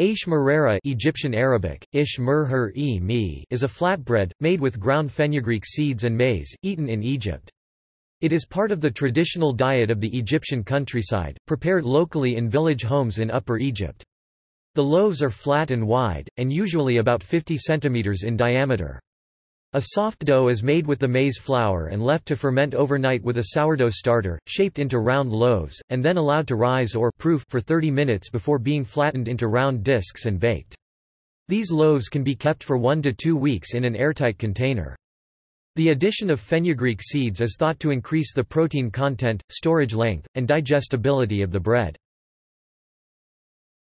Aish merahrah Egyptian Arabic, ish -e -mi is a flatbread, made with ground fenugreek seeds and maize, eaten in Egypt. It is part of the traditional diet of the Egyptian countryside, prepared locally in village homes in Upper Egypt. The loaves are flat and wide, and usually about 50 cm in diameter. A soft dough is made with the maize flour and left to ferment overnight with a sourdough starter, shaped into round loaves, and then allowed to rise or proof for 30 minutes before being flattened into round discs and baked. These loaves can be kept for one to two weeks in an airtight container. The addition of fenugreek seeds is thought to increase the protein content, storage length, and digestibility of the bread.